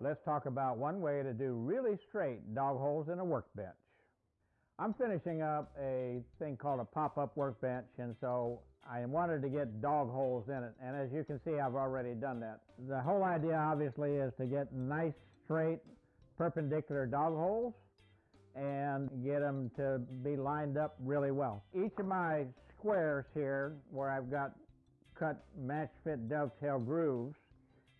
let's talk about one way to do really straight dog holes in a workbench. I'm finishing up a thing called a pop-up workbench and so I wanted to get dog holes in it and as you can see I've already done that. The whole idea obviously is to get nice straight perpendicular dog holes and get them to be lined up really well. Each of my squares here where I've got cut match fit dovetail grooves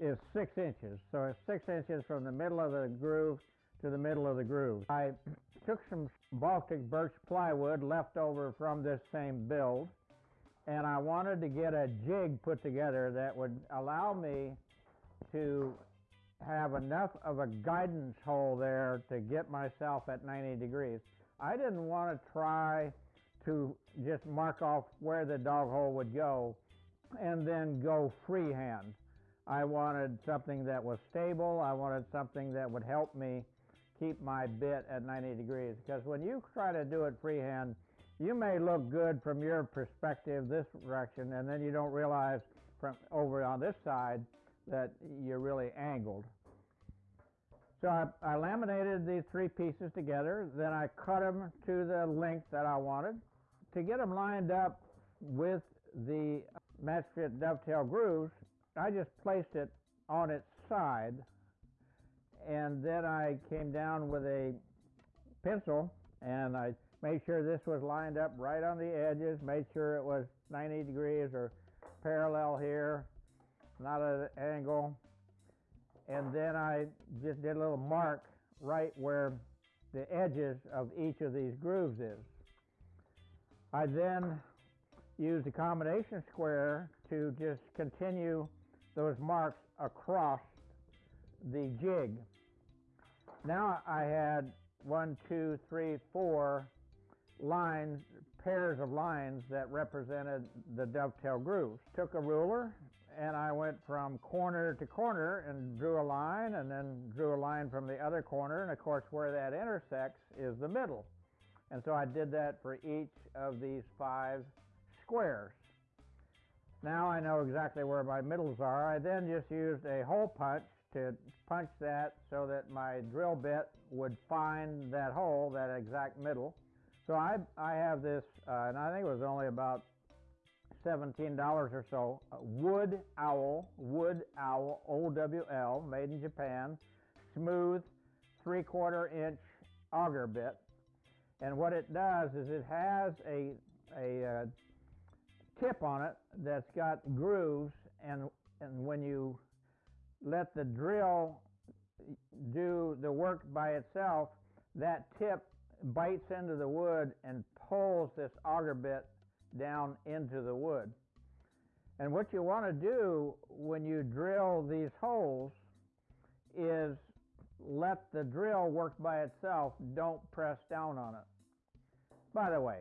is six inches. So it's six inches from the middle of the groove to the middle of the groove. I took some Baltic birch plywood left over from this same build and I wanted to get a jig put together that would allow me to have enough of a guidance hole there to get myself at 90 degrees. I didn't want to try to just mark off where the dog hole would go and then go freehand. I wanted something that was stable. I wanted something that would help me keep my bit at 90 degrees. Because when you try to do it freehand, you may look good from your perspective this direction, and then you don't realize from over on this side that you're really angled. So I, I laminated these three pieces together, then I cut them to the length that I wanted. To get them lined up with the match fit dovetail grooves, I just placed it on its side and then I came down with a pencil and I made sure this was lined up right on the edges, made sure it was 90 degrees or parallel here, not at an angle. And then I just did a little mark right where the edges of each of these grooves is. I then used a combination square to just continue those marks across the jig. Now I had one, two, three, four lines, pairs of lines that represented the dovetail grooves. Took a ruler and I went from corner to corner and drew a line and then drew a line from the other corner and of course where that intersects is the middle. And so I did that for each of these five squares. Now I know exactly where my middles are. I then just used a hole punch to punch that so that my drill bit would find that hole, that exact middle. So I, I have this, uh, and I think it was only about $17 or so, Wood Owl, Wood Owl, OWL, made in Japan, smooth, three quarter inch auger bit. And what it does is it has a, a uh, tip on it that's got grooves, and, and when you let the drill do the work by itself, that tip bites into the wood and pulls this auger bit down into the wood. And what you want to do when you drill these holes is let the drill work by itself, don't press down on it. By the way,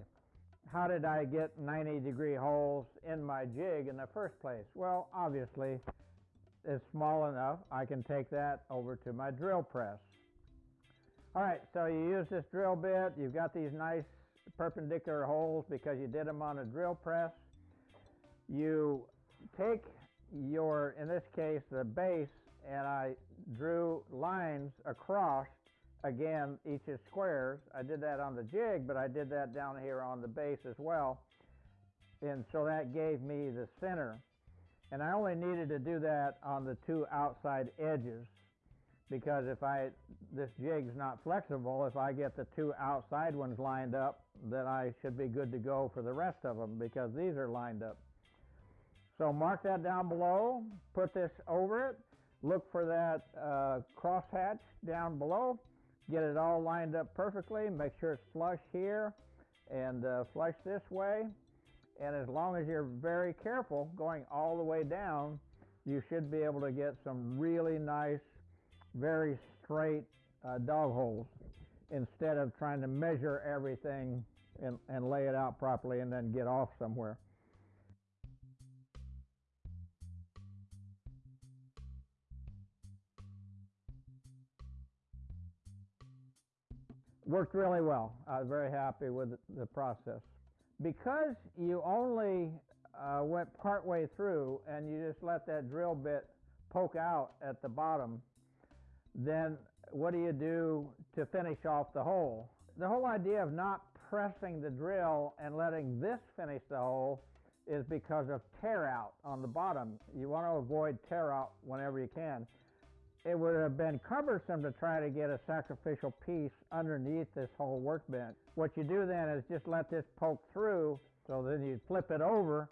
how did I get 90 degree holes in my jig in the first place? Well, obviously, it's small enough, I can take that over to my drill press. All right, so you use this drill bit, you've got these nice perpendicular holes because you did them on a drill press. You take your, in this case, the base, and I drew lines across again, each is squares. I did that on the jig, but I did that down here on the base as well. And so that gave me the center. And I only needed to do that on the two outside edges because if I, this jig's not flexible, if I get the two outside ones lined up, then I should be good to go for the rest of them because these are lined up. So mark that down below, put this over it, look for that uh, crosshatch down below, get it all lined up perfectly, make sure it's flush here and uh, flush this way. And as long as you're very careful going all the way down, you should be able to get some really nice, very straight uh, dog holes instead of trying to measure everything and, and lay it out properly and then get off somewhere. Worked really well. I was very happy with the process. Because you only uh, went partway through and you just let that drill bit poke out at the bottom, then what do you do to finish off the hole? The whole idea of not pressing the drill and letting this finish the hole is because of tear out on the bottom. You want to avoid tear out whenever you can. It would have been cumbersome to try to get a sacrificial piece underneath this whole workbench. What you do then is just let this poke through, so then you flip it over,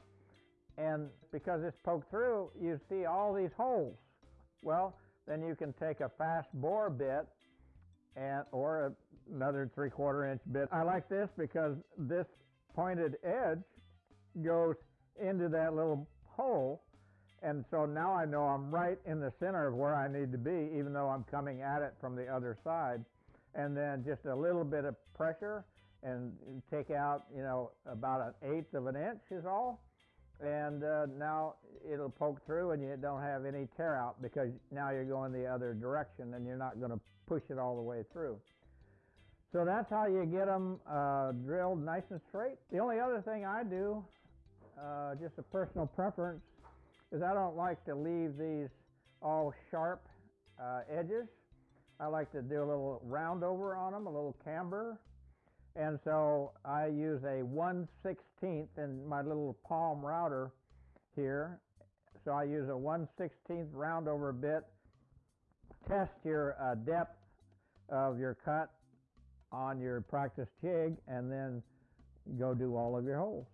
and because it's poked through, you see all these holes. Well, then you can take a fast bore bit and or another three quarter inch bit. I like this because this pointed edge goes into that little hole and so now I know I'm right in the center of where I need to be even though I'm coming at it from the other side and then just a little bit of pressure and take out you know about an eighth of an inch is all and uh, now it'll poke through and you don't have any tear out because now you're going the other direction and you're not going to push it all the way through. So that's how you get them uh, drilled nice and straight. The only other thing I do, uh, just a personal preference, is I don't like to leave these all sharp uh, edges. I like to do a little round over on them, a little camber, and so I use a 1 16th in my little palm router here. So I use a 1 16th round over bit. Test your uh, depth of your cut on your practice jig and then go do all of your holes.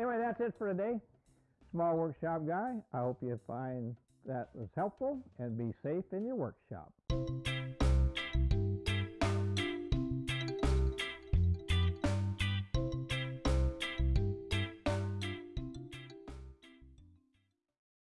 Anyway, that's it for today small workshop guy. I hope you find that was helpful and be safe in your workshop.